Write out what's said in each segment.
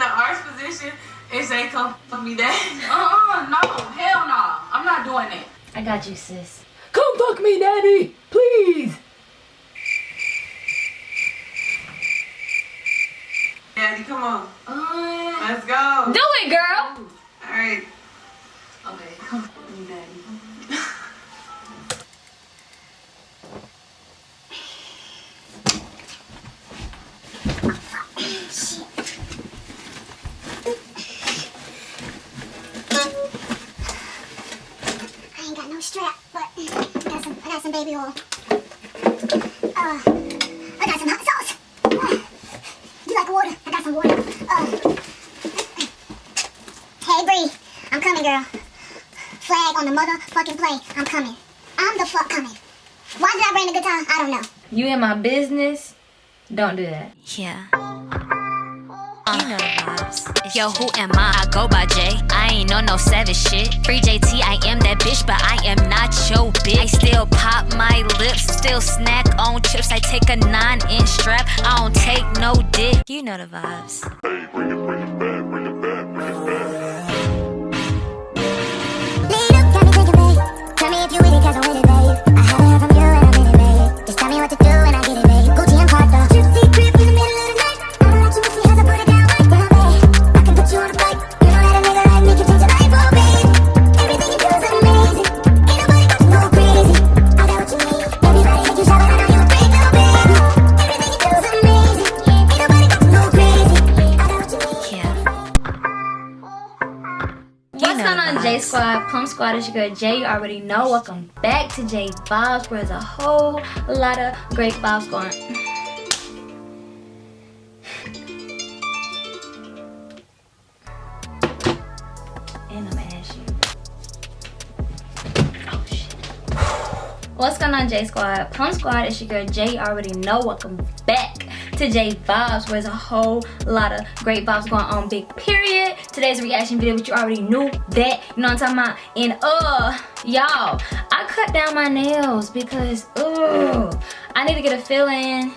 the arch position and say, come fuck me daddy. Uh-uh, no, hell no. I'm not doing it. I got you, sis. Come fuck me, daddy, please. Daddy, come on. Uh, Let's go. Do it, girl. All right. okay, come fuck me, daddy. Baby oil. Uh, I got some hot sauce. Uh, you like water? I got some water. Uh, hey, Bree, I'm coming, girl. Flag on the motherfucking play. I'm coming. I'm the fuck coming. Why did I bring the guitar? I don't know. You in my business? Don't do that. Yeah. Yo, who am I? I go by J. I ain't on no savage shit. Free JT, I am that bitch, but I am not your bitch. I still pop my lips, still snack on chips. I take a nine inch strap, I don't take no dick. You know the vibes. Squad? Is your girl Jay. You already know. Welcome back to J Vibes, where there's a whole lot of great vibes going. And I'm gonna ask you. Oh shit. What's going on, J Squad? Plum Squad is your girl Jay. You already know. Welcome back to J Vibes, where there's a whole lot of great vibes going on. Big period. Today's reaction video, but you already knew that. You know what I'm talking about? And uh, y'all, I cut down my nails because uh, I need to get a fill in.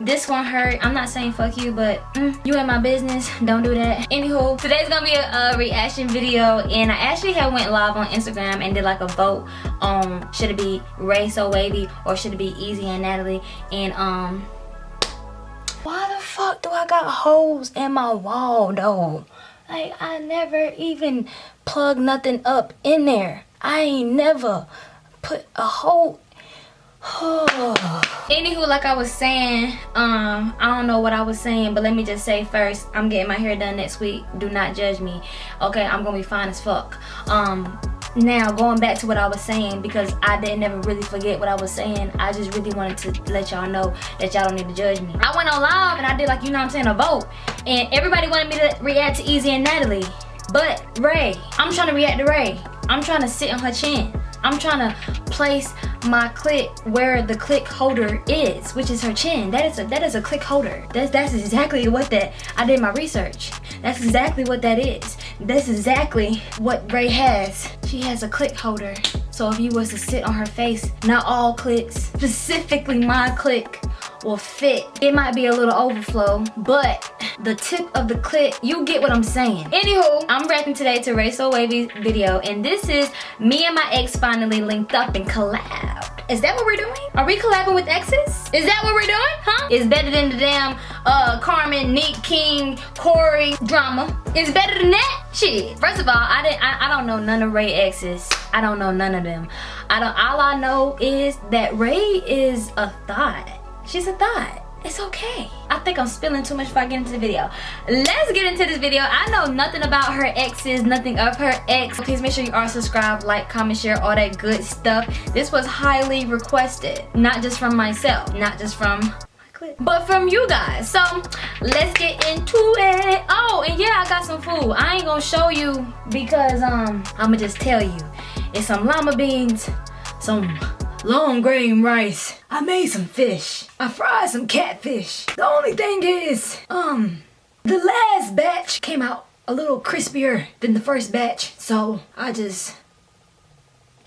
This one hurt. I'm not saying fuck you, but mm, you in my business. Don't do that. Anywho, today's gonna be a, a reaction video, and I actually have went live on Instagram and did like a vote on should it be Ray So Wavy or should it be Easy and Natalie, and um. Why the fuck do I got holes in my wall though? Like I never even plug nothing up in there. I ain't never put a hole. Anywho, like I was saying, um, I don't know what I was saying, but let me just say first, I'm getting my hair done next week. Do not judge me. Okay, I'm gonna be fine as fuck. Um, now going back to what I was saying because I didn't never really forget what I was saying. I just really wanted to let y'all know that y'all don't need to judge me. I went on live and I did like you know what I'm saying a vote, and everybody wanted me to react to Easy and Natalie, but Ray, I'm trying to react to Ray. I'm trying to sit on her chin. I'm trying to place my click where the click holder is, which is her chin. That is a that is a click holder. That's that's exactly what that I did my research. That's exactly what that is. That's exactly what Ray has. She has a click holder. So if you was to sit on her face, not all clicks, specifically my click will fit. It might be a little overflow, but the tip of the clip, you get what I'm saying. Anywho, I'm reacting today to Ray So Wavy's video, and this is me and my ex finally linked up and collabed. Is that what we're doing? Are we collabing with exes? Is that what we're doing? Huh? It's better than the damn uh Carmen, Nick King, Corey drama. It's better than that? Shit. First of all, I didn't I, I don't know none of Ray exes. I don't know none of them. I don't all I know is that Ray is a thought. She's a thought. It's okay. I think I'm spilling too much before I get into the video. Let's get into this video. I know nothing about her exes, nothing of her ex. Please make sure you are subscribed, like, comment, share, all that good stuff. This was highly requested. Not just from myself, not just from my clip, but from you guys. So let's get into it. Oh, and yeah, I got some food. I ain't gonna show you because um I'ma just tell you. It's some lima beans, some long grain rice. I made some fish. I fried some catfish. The only thing is, um, the last batch came out a little crispier than the first batch. So I just,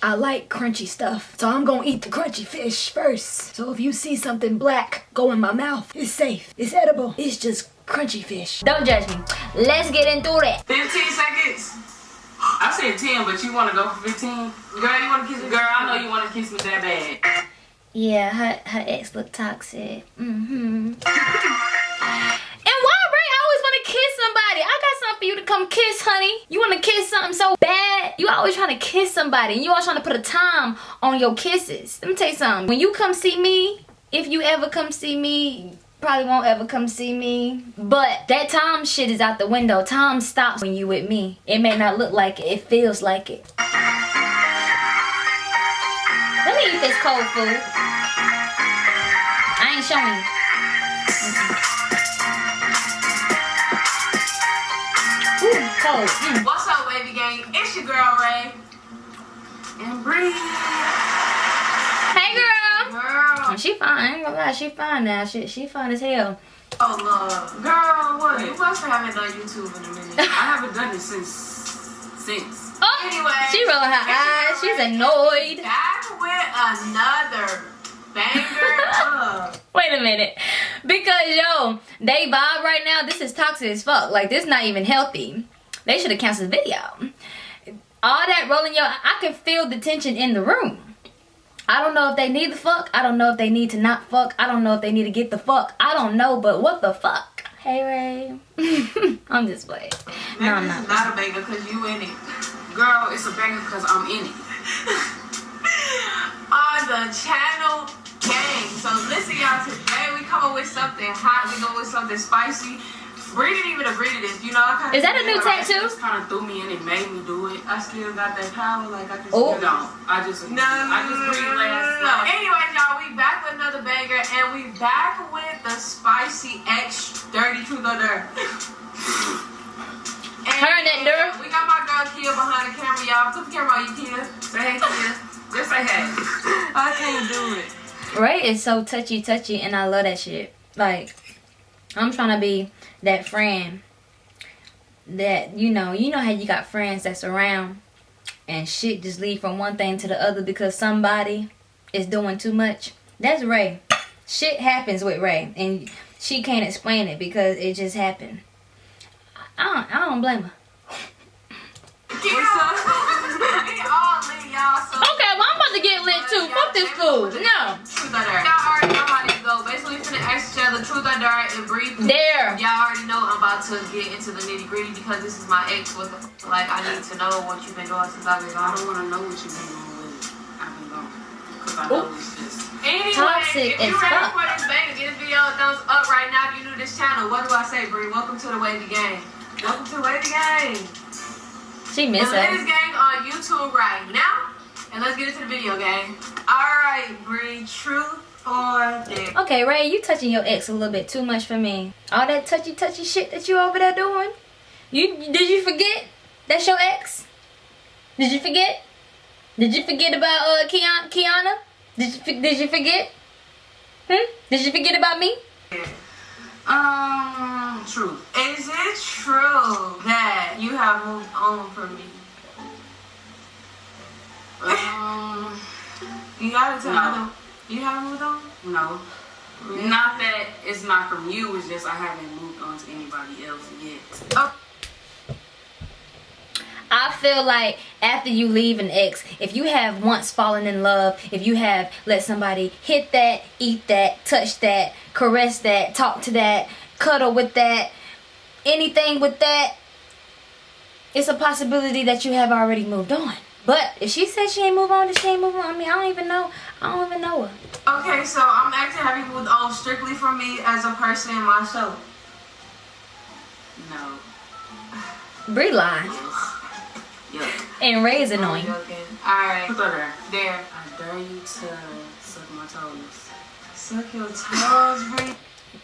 I like crunchy stuff. So I'm gonna eat the crunchy fish first. So if you see something black go in my mouth, it's safe. It's edible. It's just crunchy fish. Don't judge me. Let's get into it. 15 seconds. I said 10, but you want to go for 15? Girl, you want to kiss me? Girl, I know you want to kiss me that bad. Yeah, her her ex look toxic. Mm-hmm. and why Ray I always want to kiss somebody? I got something for you to come kiss, honey. You want to kiss something so bad? You always trying to kiss somebody, and you always trying to put a time on your kisses. Let me tell you something. When you come see me, if you ever come see me, probably won't ever come see me. But that time shit is out the window. Time stops when you with me. It may not look like it, it feels like it. Let me eat this cold food. I ain't showing you. Ooh, cold. Mm. What's up, Wavy Gang? It's your girl, Ray. And Bree. Hey, girl. Girl. She fine. I ain't gonna lie. She fine now. She, she fine as hell. Oh, love. Girl, what? You must haven't done YouTube in a minute. I haven't done it since. Since. Oh, Anyway. she rolling her eyes. She's annoyed. Back with another banger Wait a minute. Because, yo, they vibe right now. This is toxic as fuck. Like, this not even healthy. They should have canceled the video. All that rolling your... I can feel the tension in the room. I don't know if they need the fuck. I don't know if they need to not fuck. I don't know if they need to get the fuck. I don't know, but what the fuck? Hey, Ray. I'm just playing. No, I'm Nigga, not. It's not a banger because you in it. Girl, it's a banger because I'm in it. On the channel gang. So listen, y'all. Today we come up with something hot. We go with something spicy. Bree didn't even agree to this. You know, I kind of Is that a new tattoo? Just kind of threw me in and made me do it. I still got that power. Like I can Oh. still don't. I just No, I just breathed last no. night. Anyway, y'all, we back with another banger, and we back with the spicy X dirty truth or dare. And Her and that Dare? We got my girl Kia behind the camera, y'all. Put the camera on you, Kia. Say hey, Kia. Just say hey. I can't do it. Ray is so touchy touchy and I love that shit. Like I'm trying to be that friend that you know, you know how you got friends that's around and shit just lead from one thing to the other because somebody is doing too much. That's Ray. Shit happens with Ray and she can't explain it because it just happened. I don't, I don't blame her. Kia. we all lit, y'all. So Okay, well I'm about to get lit too. Fuck this food. No. Truth or dare. Y'all already know how this go. Basically, we finna ask each other truth or dare and brief. There. Y'all already know I'm about to get into the nitty gritty because this is my ex. What the like? I need to know what you've been doing since I've been gone. I don't want to know what you've been on with it. I've been gone. Because I know it's just. Anyway, Toxic if you as ready fuck. for this banger, give this video a thumbs up right now. If you're new to this channel, what do I say, Bree? Welcome to the Wavy Gang. Welcome to the Wavy Gang. She The miss latest her. gang on YouTube right now. And let's get into the video, gang. Alright, Bree. Truth Okay, Ray, you touching your ex a little bit too much for me. All that touchy touchy shit that you over there doing. You did you forget? That's your ex. Did you forget? Did you forget about uh Kiana? Kiana? Did you did you forget? Hmm? Did you forget about me? Um, truth. Is it true that you have moved on from me? Um, You gotta tell No. me. You haven't moved on? no. Not that it's not from you, it's just I haven't moved on to anybody else yet. Oh. I feel like after you leave an ex, if you have once fallen in love, if you have let somebody hit that, eat that, touch that, caress that, talk to that, cuddle with that, anything with that, it's a possibility that you have already moved on. But if she said she ain't move on, then she ain't move on. I mean, I don't even know. I don't even know her. Okay, so I'm asking, have you moved on strictly for me as a person in my show? No. Brie lie. Yuck. And Ray is annoying. Alright, Truth or dare? there. I dare you to suck my toes. Suck your toes, Bree.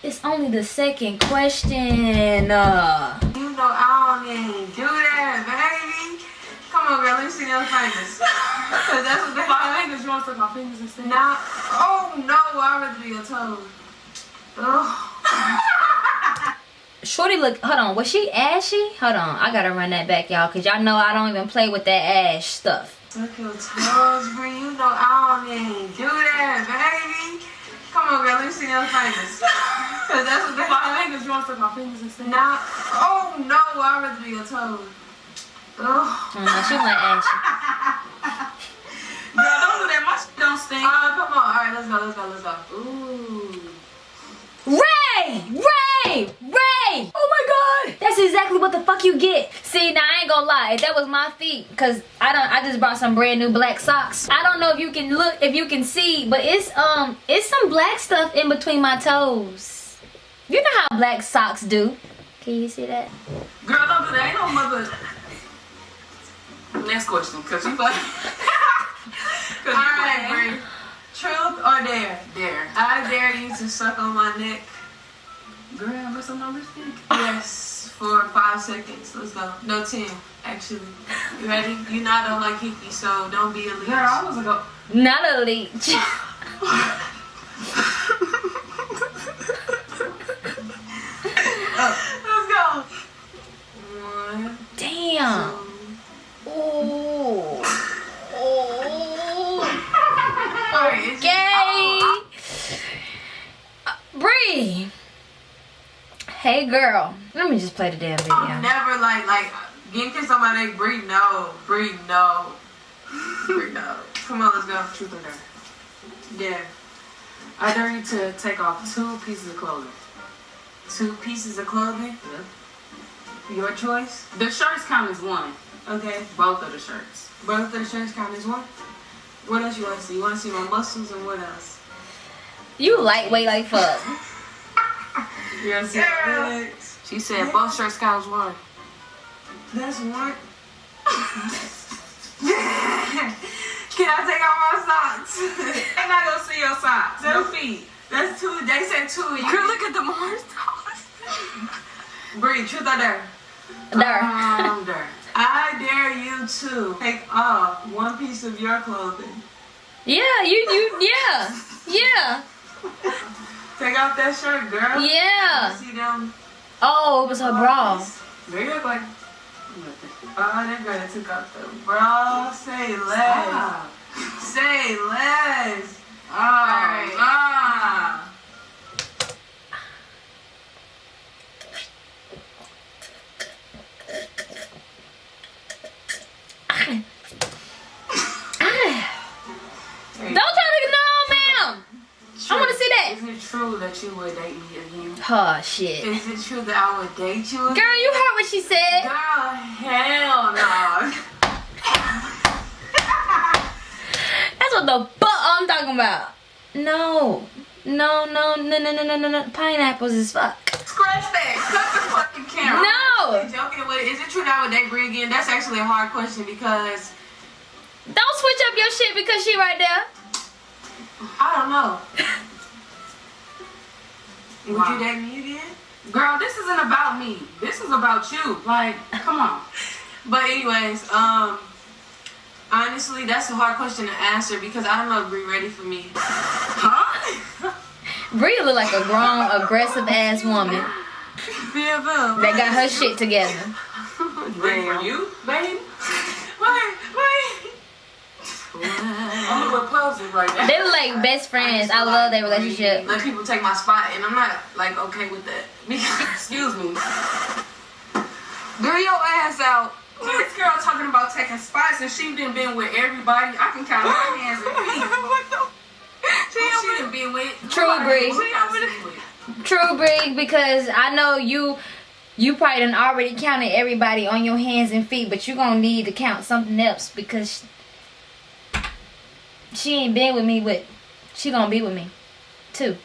It's only the second question. Uh, You know I don't even do that, baby. Come girl, let me see your fingers. Cause that's what they My fingers, you want to suck my fingers instead? Now, oh no, I'd rather be your toes. Oh. Ugh. Shorty look, hold on, was she ashy? Hold on, I gotta run that back, y'all, because y'all know I don't even play with that ash stuff. Suck your toes, Bree. You know I don't even do that, baby. Come on, girl. Let me see your fingers. Cause that's what they My fingers, you want to suck my fingers instead? Nah. Oh no, I'd rather be your toes. Ugh. Mm, no, she went ashy. Girl, don't do that. My shit don't stink. Uh, come on. All right, let's go. Let's go. Let's go. Ooh. Ray! Ray! Ray! Oh my god! That's exactly what the fuck you get. See, now I ain't gonna lie. If that was my feet, cause I don't I just brought some brand new black socks. I don't know if you can look if you can see, but it's um it's some black stuff in between my toes. You know how black socks do. Can you see that? Girl, don't do that. Ain't no mother. Next question, cause you like. cause you All right, playing. Bree. Truth or dare? Dare. I dare you to suck on my neck. Girl, what's on my lipstick. Yes, for five seconds. Let's go. No, ten, actually. You ready? You know I don't like hickey, so don't be a leech. Girl, I was like, Not a leech. Let's go. One, Damn. two. Ooh. Ooh. Alright, it's- Gay. Uh, Bree. Hey girl. Let me just play the damn I'm video. never like like getting kissed on my neck. Breathe no. Breathe no. Breathe no. Come on, let's go. truth or dare. Yeah. I dare you to take off two pieces of clothing. Two pieces of clothing. Your choice. The shirts count as one. Okay. Both of the shirts. Both of the shirts count as one. What else you want to see? You want to see my muscles and what else? You lightweight like fuck. You want see my? She said both shirts count as one. That's one. Can I take off my socks? And I'm not gonna see your socks. No feet. That's two. They said two. You Girl, look at the Mars Breathe. Truth or dare? There. Um, there. I dare you to take off one piece of your clothing. Yeah, you you yeah. Yeah. Take off that shirt, girl. Yeah. See them? Oh, it was her bra. They look like. Oh, that girl that took off the bra. Say less. Ah. Say less. Ah. Ah. Don't try to no, ma'am. I want to see that. Isn't it true that you would date me again? Oh shit. Is it true that I would date you? Girl, you heard what she said. Girl, hell no. That's what the fuck I'm talking about. No. No, no, no, no, no, no, no, no. Pineapples is fuck. Scratch that. Cut the fucking camera. No. Joking with it. Is it true that I would date Brie again? That's actually a hard question because Don't switch up your shit because she right there. I don't know. Would Wow. you date me again? Girl, this isn't about me. This is about you. Like, come on. But anyways, um, honestly, that's a hard question to answer because I don't know if Brie ready for me. Huh? Brie look like a grown, aggressive ass woman BFM. that got her shit together. Ready for you, babe? Wait, wait. I'm pose it right now. They look like best friends. I love their relationship. Let people take my spot, and I'm not like okay with that. Because Excuse me. girl, your ass out. This girl talking about taking spots and she done been with everybody. I can count on my hands and feet. She done been with. True, nobody Bree. we got sleep with. True, Brig, because I know you you probably done already counted everybody on your hands and feet, but you're gonna need to count something else because she, she ain't been with me with she gonna be with me too.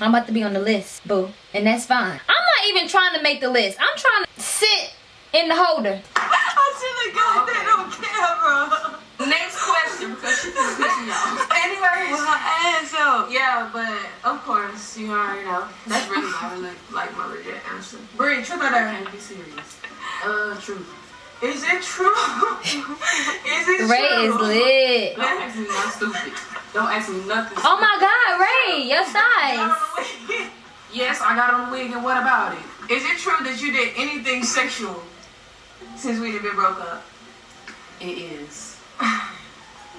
I'm about to be on the list, boo. And that's fine. I'm not even trying to make the list. I'm trying to sit in the holder. I should have got that on camera. Next question because she can piss me off. Anyway, with her ass out. Yeah, but of course, you already know. That's really my really, like my legit answer. Brie, truth or dare? Can't be serious. Uh, truth. Is it true? is it true? Ray true? is lit. Don't ask me nothing stupid. Don't ask me nothing. Oh my god, Ray, your size. Yes, I got on a wig, and what about it? Is it true that you did anything sexual since we done been broke up? It is. Oh,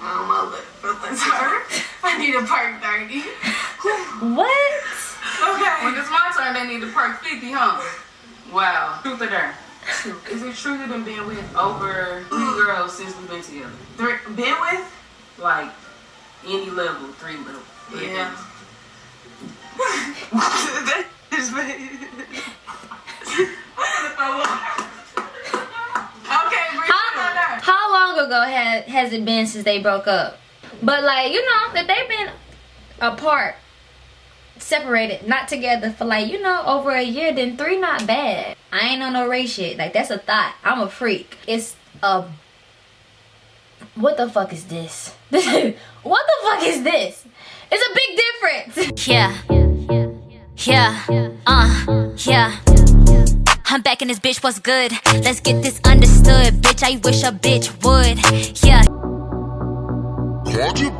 my lip feelings hurt. I need a perk 30. What? Okay. When it's my turn, they need to perk 50, huh? Wow. Truth or dare? Is it true that you've been with over three girls since we've been together? Three, been with? Like, any level, three level. three Yeah. levels. that is Okay, How, how long ago has has it been since they broke up? But like you know that they've been apart, separated, not together for like you know over a year. Then three not bad. I ain't on no race shit. Like that's a thought. I'm a freak. It's a what the fuck is this? what the fuck is this? It's a big difference. Yeah. Yeah. Uh. Yeah. I'm back in this bitch, what's good? Let's get this understood. Bitch, I wish a bitch would. Yeah. Called you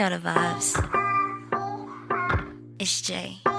know the vibes. It's Jay.